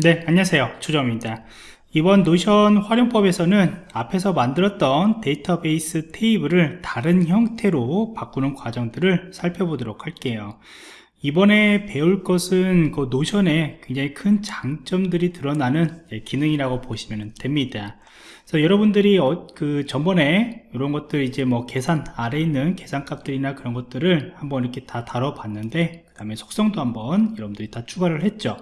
네 안녕하세요. 조정입니다. 이번 노션 활용법에서는 앞에서 만들었던 데이터베이스 테이블을 다른 형태로 바꾸는 과정들을 살펴보도록 할게요. 이번에 배울 것은 그 노션에 굉장히 큰 장점들이 드러나는 기능이라고 보시면 됩니다. 그래서 여러분들이 어, 그 전번에 이런 것들 이제 뭐 계산 아래 있는 계산값들이나 그런 것들을 한번 이렇게 다 다뤄봤는데 그 다음에 속성도 한번 여러분들이 다 추가를 했죠.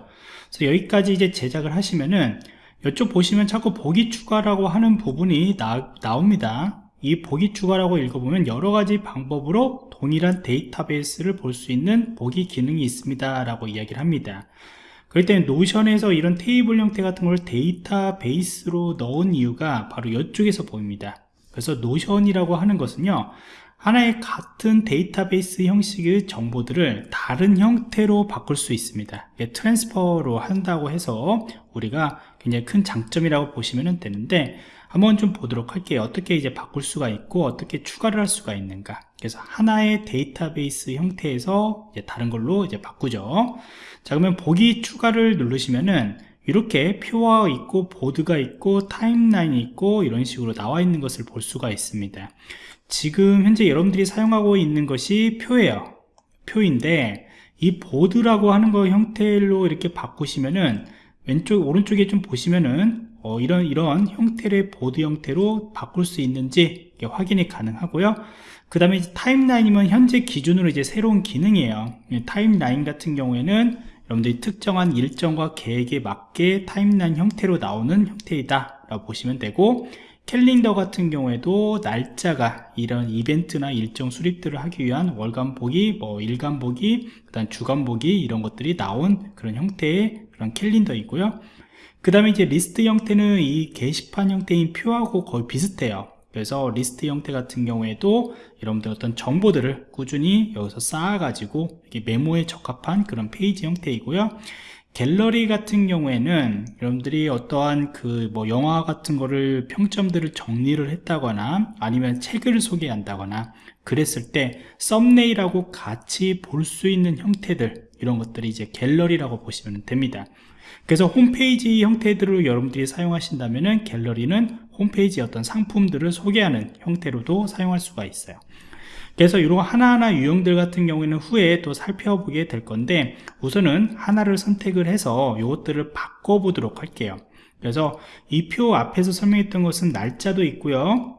그래서 여기까지 이제 제작을 하시면은 이쪽 보시면 자꾸 보기 추가라고 하는 부분이 나, 나옵니다. 이 보기 추가라고 읽어보면 여러가지 방법으로 동일한 데이터베이스를 볼 수 있는 보기 기능이 있습니다. 라고 이야기를 합니다. 그럴 때는 노션에서 이런 테이블 형태 같은 걸 데이터베이스로 넣은 이유가 바로 이쪽에서 보입니다. 그래서 노션이라고 하는 것은요 하나의 같은 데이터베이스 형식의 정보들을 다른 형태로 바꿀 수 있습니다. transfer로 한다고 해서 우리가 굉장히 큰 장점이라고 보시면 되는데 한번 좀 보도록 할게요. 어떻게 이제 바꿀 수가 있고 어떻게 추가를 할 수가 있는가. 그래서 하나의 데이터베이스 형태에서 다른 걸로 이제 바꾸죠. 자 그러면 보기 추가를 누르시면은 이렇게 표와 있고 보드가 있고 타임라인이 있고 이런 식으로 나와 있는 것을 볼 수가 있습니다 지금 현재 여러분들이 사용하고 있는 것이 표예요. 표인데 이 보드라고 하는 거 형태로 이렇게 바꾸시면은 왼쪽 오른쪽에 좀 보시면은 어, 이런 이런 형태의 보드 형태로 바꿀 수 있는지 확인이 가능하고요. 그 다음에 타임라인이면 현재 기준으로 이제 새로운 기능이에요. 타임라인 같은 경우에는 여러분들이 특정한 일정과 계획에 맞게 타임라인 형태로 나오는 형태이다 라고 보시면 되고 캘린더 같은 경우에도 날짜가 이런 이벤트나 일정 수립들을 하기 위한 월간 보기, 뭐 일간 보기, 그다음 주간 보기 이런 것들이 나온 그런 형태의 그런 캘린더이고요. 그 다음에 이제 리스트 형태는 이 게시판 형태인 표하고 거의 비슷해요. 그래서 리스트 형태 같은 경우에도 여러분들 어떤 정보들을 꾸준히 여기서 쌓아가지고 메모에 적합한 그런 페이지 형태이고요. 갤러리 같은 경우에는 여러분들이 어떠한 그 뭐 영화 같은 거를 평점들을 정리를 했다거나 아니면 책을 소개한다거나 그랬을 때 썸네일하고 같이 볼 수 있는 형태들 이런 것들이 이제 갤러리라고 보시면 됩니다. 그래서 홈페이지 형태들을 여러분들이 사용하신다면 갤러리는 홈페이지 어떤 상품들을 소개하는 형태로도 사용할 수가 있어요. 그래서 이런 하나하나 유형들 같은 경우에는 후에 또 살펴보게 될 건데 우선은 하나를 선택을 해서 이것들을 바꿔보도록 할게요. 그래서 이 표 앞에서 설명했던 것은 날짜도 있고요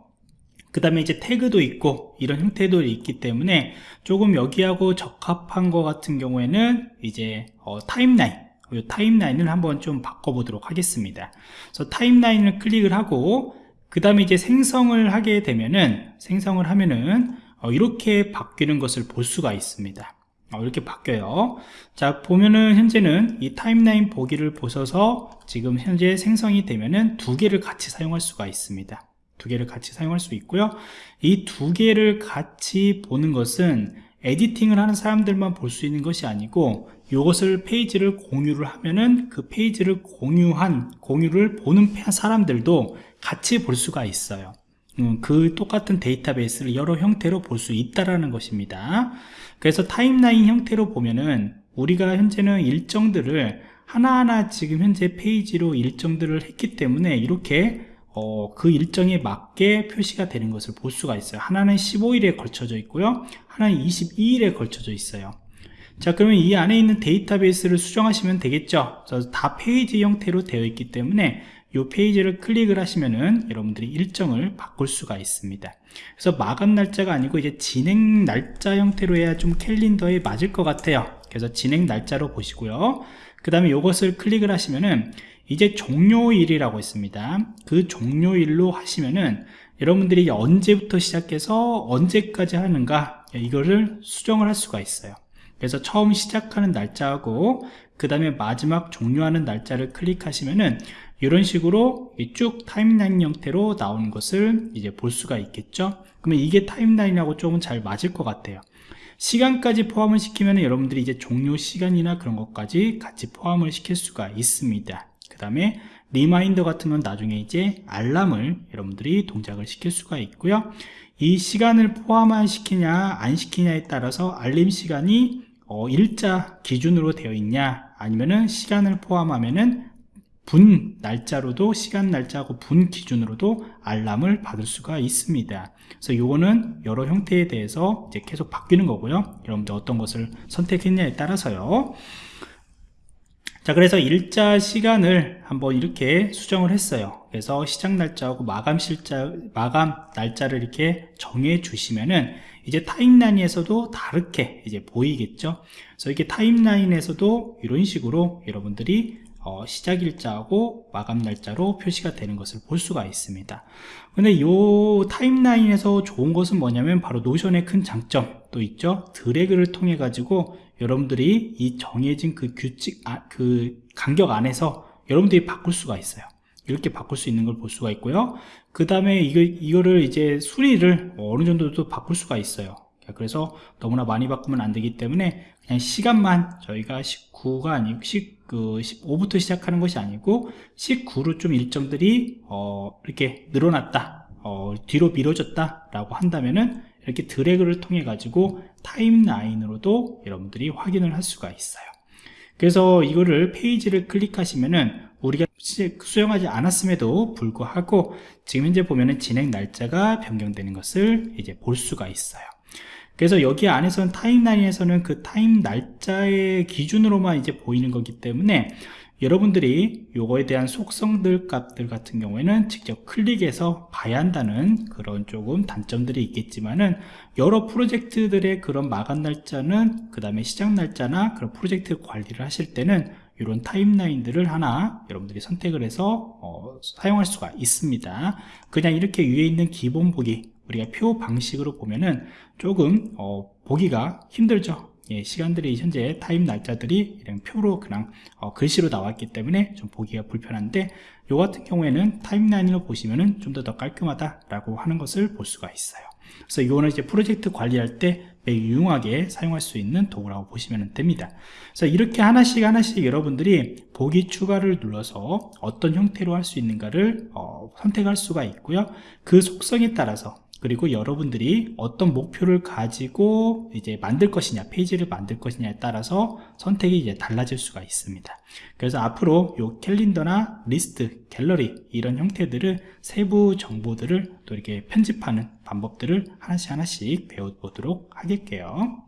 그 다음에 이제 태그도 있고 이런 형태도 있기 때문에 조금 여기하고 적합한 것 같은 경우에는 이제 어, 타임라인 이 타임라인을 한번 좀 바꿔보도록 하겠습니다. 그래서 타임라인을 클릭을 하고 그 다음에 이제 생성을 하게 되면은 생성을 하면은 어, 이렇게 바뀌는 것을 볼 수가 있습니다. 어, 이렇게 바뀌어요. 자 보면은 현재는 이 타임라인 보기를 보셔서 지금 현재 생성이 되면은 두 개를 같이 사용할 수가 있습니다 두 개를 같이 사용할 수 있고요. 이 두 개를 같이 보는 것은 editing을 하는 사람들만 볼 수 있는 것이 아니고 이것을 페이지를 공유를 하면은 그 페이지를 공유한 공유를 보는 사람들도 같이 볼 수가 있어요. 음, 그 똑같은 데이터베이스를 여러 형태로 볼 수 있다라는 것입니다. 그래서 타임라인 형태로 보면은 우리가 현재는 일정들을 하나하나 지금 현재 페이지로 일정들을 했기 때문에 이렇게 어, 그 일정에 맞게 표시가 되는 것을 볼 수가 있어요. 하나는 15일에 걸쳐져 있고요. 하나는 22일에 걸쳐져 있어요. 자 그러면 이 안에 있는 데이터베이스를 수정하시면 되겠죠? 다 페이지 형태로 되어 있기 때문에 이 페이지를 클릭을 하시면은 여러분들이 일정을 바꿀 수가 있습니다. 그래서 마감 날짜가 아니고 이제 진행 날짜 형태로 해야 좀 캘린더에 맞을 것 같아요. 그래서 진행 날짜로 보시고요. 그 다음에 이것을 클릭을 하시면은 이제 종료일이라고 있습니다. 그 종료일로 하시면은 여러분들이 언제부터 시작해서 언제까지 하는가 이거를 수정을 할 수가 있어요. 그래서 처음 시작하는 날짜하고 그 다음에 마지막 종료하는 날짜를 클릭하시면은 이런 식으로 쭉 타임라인 형태로 나오는 것을 이제 볼 수가 있겠죠? 그러면 이게 타임라인하고 조금 잘 맞을 것 같아요. 시간까지 포함을 시키면 여러분들이 이제 종료 시간이나 그런 것까지 같이 포함을 시킬 수가 있습니다 그 다음에 reminder 같은 건 나중에 이제 알람을 여러분들이 동작을 시킬 수가 있고요. 이 시간을 포함을 시키냐 안 시키냐에 따라서 알림 시간이 어, 일자 기준으로 되어 있냐 아니면은 시간을 포함하면은 분 날짜로도 시간 날짜하고 분 기준으로도 알람을 받을 수가 있습니다. 그래서 이거는 여러 형태에 대해서 이제 계속 바뀌는 거고요. 여러분들 어떤 것을 선택했냐에 따라서요 자 그래서 일자 시간을 한번 이렇게 수정을 했어요. 그래서 시작 날짜하고 마감 실자 마감 날짜를 이렇게 정해 주시면은 이제 타임라인에서도 다르게 이제 보이겠죠? 그래서 이게 타임라인에서도 이런 식으로 여러분들이 어, 시작 일자하고 마감 날짜로 표시가 되는 것을 볼 수가 있습니다. 근데 이 타임라인에서 좋은 것은 뭐냐면 바로 노션의 큰 장점도 있죠. 드래그를 통해 가지고 여러분들이 이 정해진 그 규칙 아, 그 간격 안에서 여러분들이 바꿀 수가 있어요. 이렇게 바꿀 수 있는 걸 볼 수가 있고요. 그 다음에 이거, 이거를 이제 수리를 어느 정도 또 바꿀 수가 있어요 그래서 너무나 많이 바꾸면 안 되기 때문에 그냥 시간만 저희가 19가 아니고 10, 그 15부터 시작하는 것이 아니고 19로 좀 일정들이 어, 이렇게 늘어났다 어, 뒤로 미뤄졌다 라고 한다면은 이렇게 드래그를 통해 가지고 타임라인으로도 여러분들이 확인을 할 수가 있어요. 그래서 이거를 페이지를 클릭하시면은 우리가 수정하지 않았음에도 불구하고 지금 현재 보면은 진행 날짜가 변경되는 것을 이제 볼 수가 있어요 그래서 여기 안에서는 타임라인에서는 그 타임 날짜의 기준으로만 이제 보이는 거기 때문에 여러분들이 요거에 대한 속성들 값들 같은 경우에는 직접 클릭해서 봐야 한다는 그런 조금 단점들이 있겠지만은 여러 프로젝트들의 그런 마감 날짜는 그 다음에 시작 날짜나 그런 프로젝트 관리를 하실 때는 이런 타임라인들을 하나 여러분들이 선택을 해서 어, 사용할 수가 있습니다. 그냥 이렇게 위에 있는 기본 보기 우리가 표 방식으로 보면은 조금 어, 보기가 힘들죠 예, 시간들이 현재 타임 날짜들이 이런 표로 그냥 어, 글씨로 나왔기 때문에 좀 보기가 불편한데 요 같은 경우에는 타임라인으로 보시면은 좀 더 더 깔끔하다라고 하는 것을 볼 수가 있어요. 그래서 이거는 이제 프로젝트 관리할 때 매우 유용하게 사용할 수 있는 도구라고 보시면 됩니다. 그래서 이렇게 하나씩 하나씩 여러분들이 보기 추가를 눌러서 어떤 형태로 할 수 있는가를 어, 선택할 수가 있고요. 그 속성에 따라서 그리고 여러분들이 어떤 목표를 가지고 이제 만들 것이냐 페이지를 만들 것이냐에 따라서 선택이 이제 달라질 수가 있습니다. 그래서 앞으로 요 캘린더나 리스트 갤러리 이런 형태들을 세부 정보들을 또 이렇게 편집하는 방법들을 하나씩 하나씩 배워보도록 하겠게요